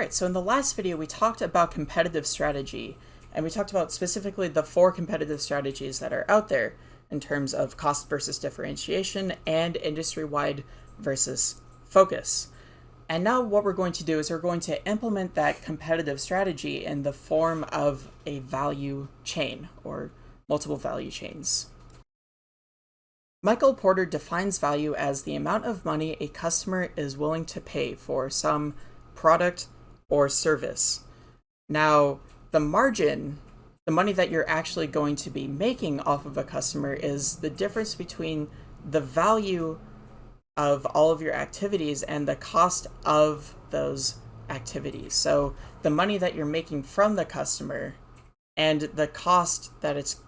All right, so in the last video, we talked about competitive strategy, and we talked about specifically the four competitive strategies that are out there in terms of cost versus differentiation and industry-wide versus focus. And now what we're going to do is we're going to implement that competitive strategy in the form of a value chain or multiple value chains. Michael Porter defines value as the amount of money a customer is willing to pay for some product, or service. Now, the margin, the money that you're actually going to be making off of a customer is the difference between the value of all of your activities and the cost of those activities. So the money that you're making from the customer and the cost that it's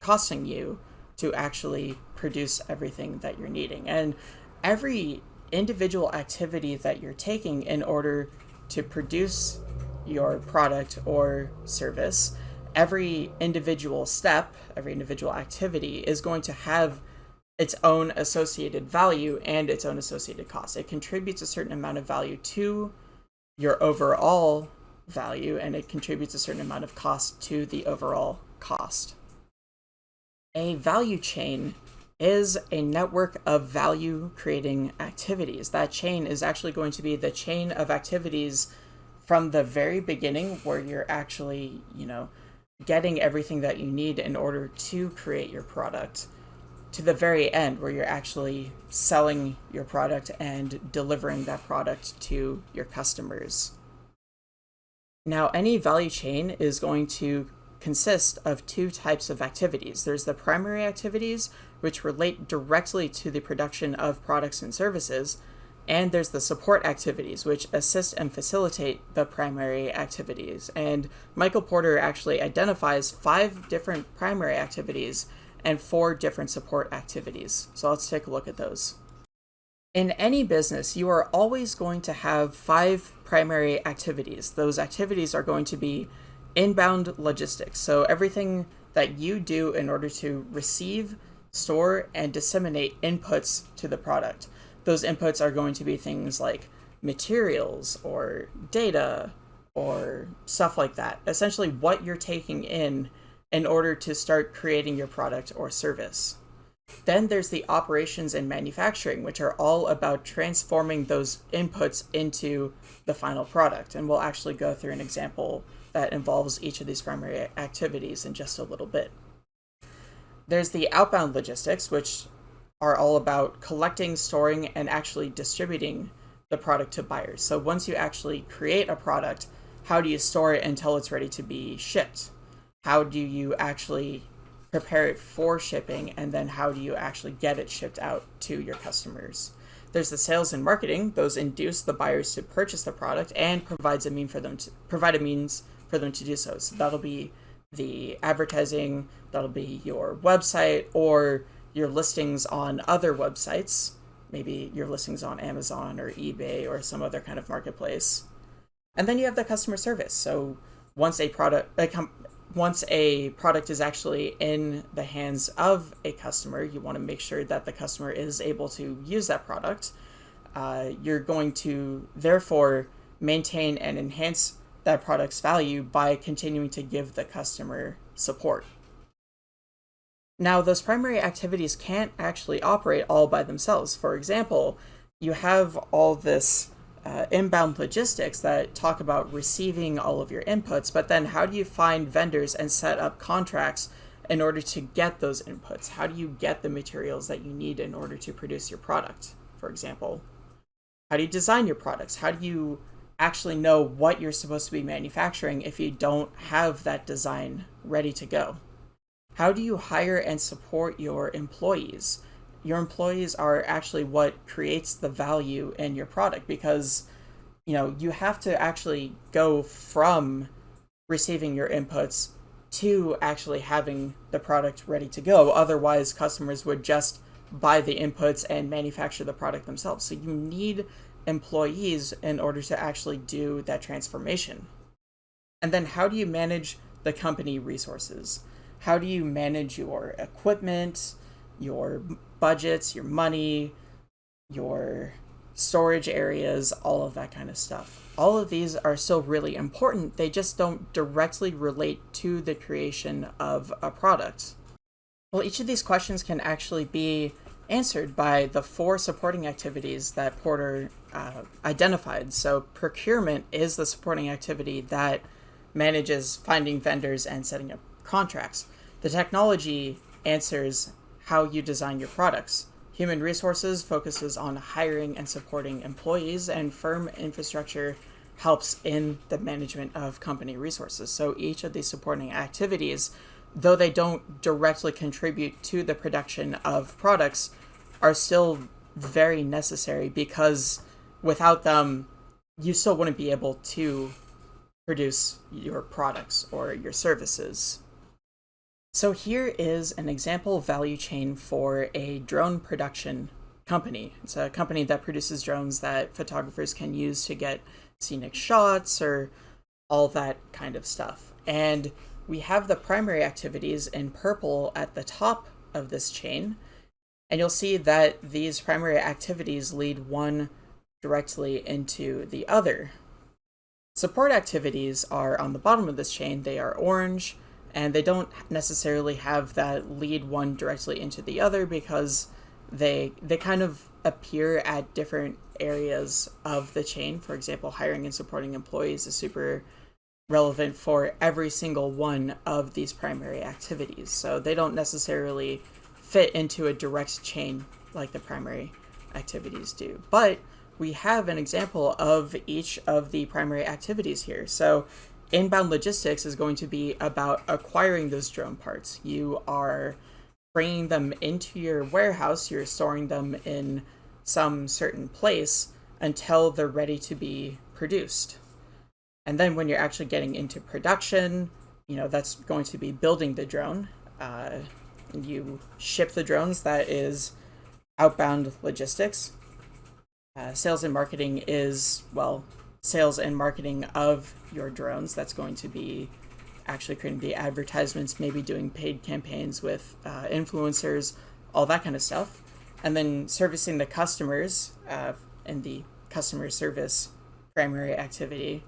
costing you to actually produce everything that you're needing. And every individual activity that you're taking in order to produce your product or service, every individual step, every individual activity is going to have its own associated value and its own associated cost. It contributes a certain amount of value to your overall value and it contributes a certain amount of cost to the overall cost. A value chain is a network of value creating activities. That chain is actually going to be the chain of activities from the very beginning where you're actually, you know, getting everything that you need in order to create your product to the very end where you're actually selling your product and delivering that product to your customers. Now, any value chain is going to consist of two types of activities. There's the primary activities, which relate directly to the production of products and services, and there's the support activities, which assist and facilitate the primary activities. And Michael Porter actually identifies five different primary activities and four different support activities. So let's take a look at those. In any business, you are always going to have five primary activities. Those activities are going to be inbound logistics. So everything that you do in order to receive, store, and disseminate inputs to the product. Those inputs are going to be things like materials or data or stuff like that. Essentially what you're taking in in order to start creating your product or service. Then there's the operations and manufacturing, which are all about transforming those inputs into the final product. And we'll actually go through an example that involves each of these primary activities in just a little bit. There's the outbound logistics, which are all about collecting, storing, and actually distributing the product to buyers. So once you actually create a product, how do you store it until it's ready to be shipped? How do you actually prepare it for shipping, and then how do you actually get it shipped out to your customers? There's the sales and marketing; those induce the buyers to purchase the product and provides a mean for them to provide a means for them to do so. So that'll be the advertising, that'll be your website, or your listings on other websites, maybe your listings on Amazon or eBay or some other kind of marketplace. And then you have the customer service. So once a product, once a product is actually in the hands of a customer, you want to make sure that the customer is able to use that product. Uh, you're going to therefore maintain and enhance that product's value by continuing to give the customer support. Now, those primary activities can't actually operate all by themselves. For example, you have all this uh, inbound logistics that talk about receiving all of your inputs, but then how do you find vendors and set up contracts in order to get those inputs? How do you get the materials that you need in order to produce your product, for example? How do you design your products? How do you actually know what you're supposed to be manufacturing if you don't have that design ready to go? How do you hire and support your employees? Your employees are actually what creates the value in your product because you know you have to actually go from receiving your inputs to actually having the product ready to go. Otherwise, customers would just buy the inputs and manufacture the product themselves. So you need employees in order to actually do that transformation. And then how do you manage the company resources? How do you manage your equipment, your budgets, your money, your storage areas, all of that kind of stuff? all of these are still really important. They just don't directly relate to the creation of a product. Well, each of these questions can actually be answered by the four supporting activities that Porter uh, identified. So, procurement is the supporting activity that manages finding vendors and setting up contracts. The technology answers how you design your products. Human resources focuses on hiring and supporting employees, and firm infrastructure helps in the management of company resources. So each of these supporting activities, though they don't directly contribute to the production of products, are still very necessary because without them, you still wouldn't be able to produce your products or your services. So here is an example value chain for a drone production company. It's a company that produces drones that photographers can use to get scenic shots or all that kind of stuff. And we have the primary activities in purple at the top of this chain. And you'll see that these primary activities lead one directly into the other. Support activities are on the bottom of this chain. They are orange, and they don't necessarily have that lead one directly into the other because they they kind of appear at different areas of the chain. For example, hiring and supporting employees is super relevant for every single one of these primary activities. So they don't necessarily fit into a direct chain like the primary activities do. But we have an example of each of the primary activities here. So inbound logistics is going to be about acquiring those drone parts. You are bringing them into your warehouse, you're storing them in some certain place until they're ready to be produced. And then when you're actually getting into production, you know, that's going to be building the drone. Uh, you ship the drones, that is outbound logistics. Uh, sales and marketing is, well, sales and marketing of your drones. That's going to be actually creating the advertisements, maybe doing paid campaigns with uh, influencers, all that kind of stuff. And then servicing the customers uh, in the customer service primary activity.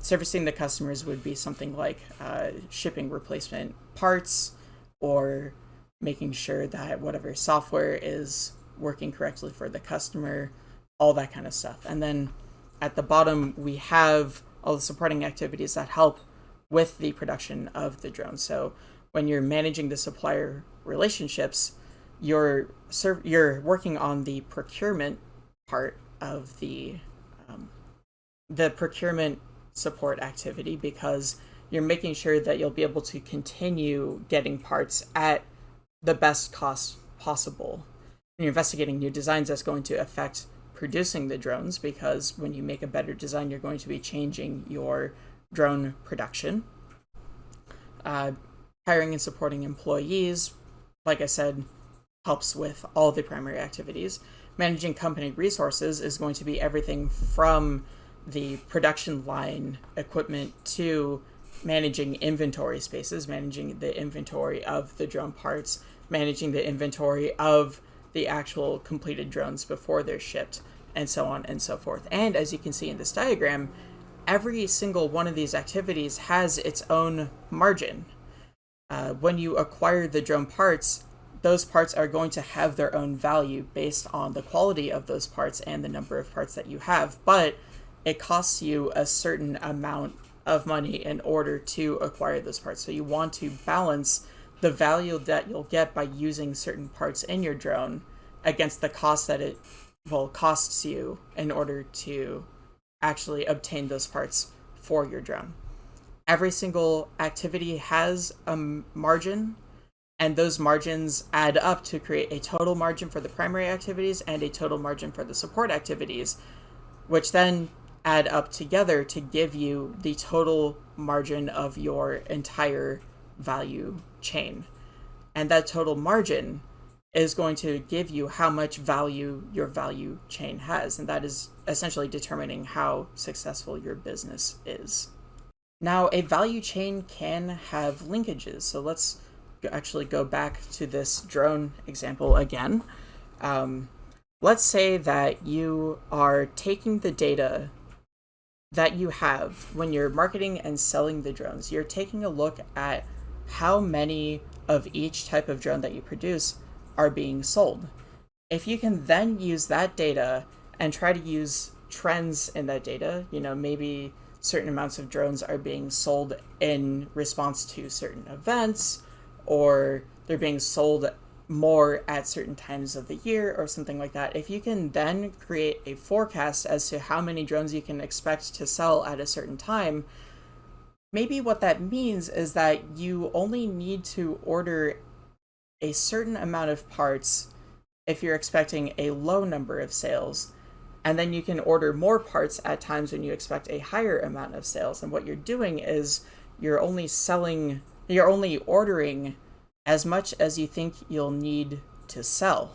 Servicing the customers would be something like uh, shipping replacement parts or making sure that whatever software is working correctly for the customer, all that kind of stuff. And then at the bottom, we have all the supporting activities that help with the production of the drone. So when you're managing the supplier relationships, you're you're working on the procurement part of the um, the procurement support activity because you're making sure that you'll be able to continue getting parts at the best cost possible. And you're investigating new designs that's going to affect producing the drones because when you make a better design, you're going to be changing your drone production. Uh, hiring and supporting employees, like I said, helps with all the primary activities. Managing company resources is going to be everything from the production line equipment to managing inventory spaces, managing the inventory of the drone parts, managing the inventory of the actual completed drones before they're shipped, and so on and so forth. And as you can see in this diagram, every single one of these activities has its own margin. Uh, when you acquire the drone parts, those parts are going to have their own value based on the quality of those parts and the number of parts that you have, but it costs you a certain amount of money in order to acquire those parts. So you want to balance the value that you'll get by using certain parts in your drone against the cost that it will costs you in order to actually obtain those parts for your drone. Every single activity has a margin, and those margins add up to create a total margin for the primary activities and a total margin for the support activities, which then add up together to give you the total margin of your entire value chain. And that total margin is going to give you how much value your value chain has. And that is essentially determining how successful your business is. Now, a value chain can have linkages. So let's actually go back to this drone example again. Um, let's say that you are taking the data that you have when you're marketing and selling the drones, you're taking a look at how many of each type of drone that you produce are being sold. If you can then use that data and try to use trends in that data, you know, maybe certain amounts of drones are being sold in response to certain events or they're being sold more at certain times of the year or something like that. If you can then create a forecast as to how many drones you can expect to sell at a certain time, maybe what that means is that you only need to order a certain amount of parts if you're expecting a low number of sales. And then you can order more parts at times when you expect a higher amount of sales. And what you're doing is you're only selling, you're only ordering as much as you think you'll need to sell.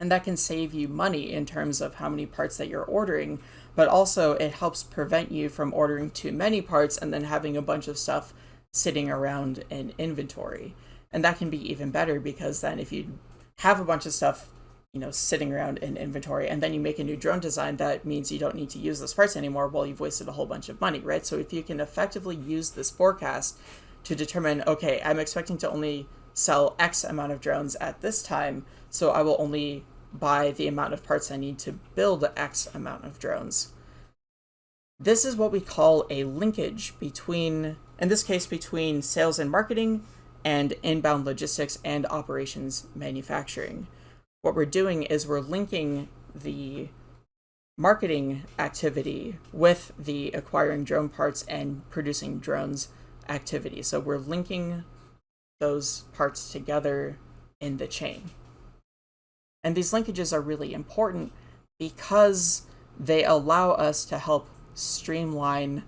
And that can save you money in terms of how many parts that you're ordering, but also it helps prevent you from ordering too many parts and then having a bunch of stuff sitting around in inventory. And that can be even better because then if you have a bunch of stuff, you know, sitting around in inventory and then you make a new drone design, that means you don't need to use those parts anymore. Well, you've wasted a whole bunch of money, right? So if you can effectively use this forecast to determine, okay, I'm expecting to only sell X amount of drones at this time, so I will only buy the amount of parts I need to build X amount of drones. This is what we call a linkage between, in this case, between sales and marketing and inbound logistics and operations manufacturing. What we're doing is we're linking the marketing activity with the acquiring drone parts and producing drones activity. So we're linking those parts together in the chain. And these linkages are really important because they allow us to help streamline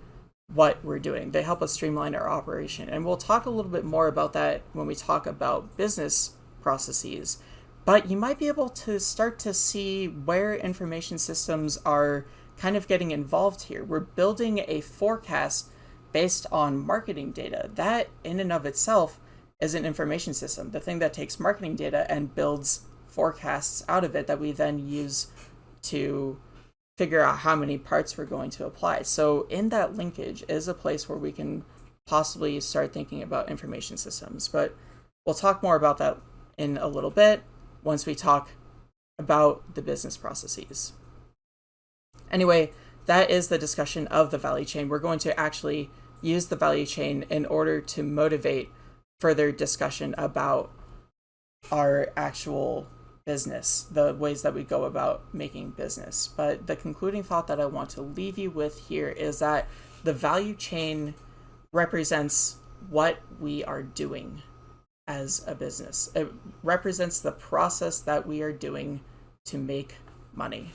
what we're doing. They help us streamline our operation. And we'll talk a little bit more about that when we talk about business processes. But you might be able to start to see where information systems are kind of getting involved here. We're building a forecast based on marketing data. That, in and of itself, is an information system, the thing that takes marketing data and builds forecasts out of it that we then use to figure out how many parts we're going to apply. So in that linkage is a place where we can possibly start thinking about information systems. But we'll talk more about that in a little bit once we talk about the business processes. Anyway, that is the discussion of the value chain. We're going to actually use the value chain in order to motivate further discussion about our actual business, the ways that we go about making business. But the concluding thought that I want to leave you with here is that the value chain represents what we are doing as a business. It represents the process that we are doing to make money.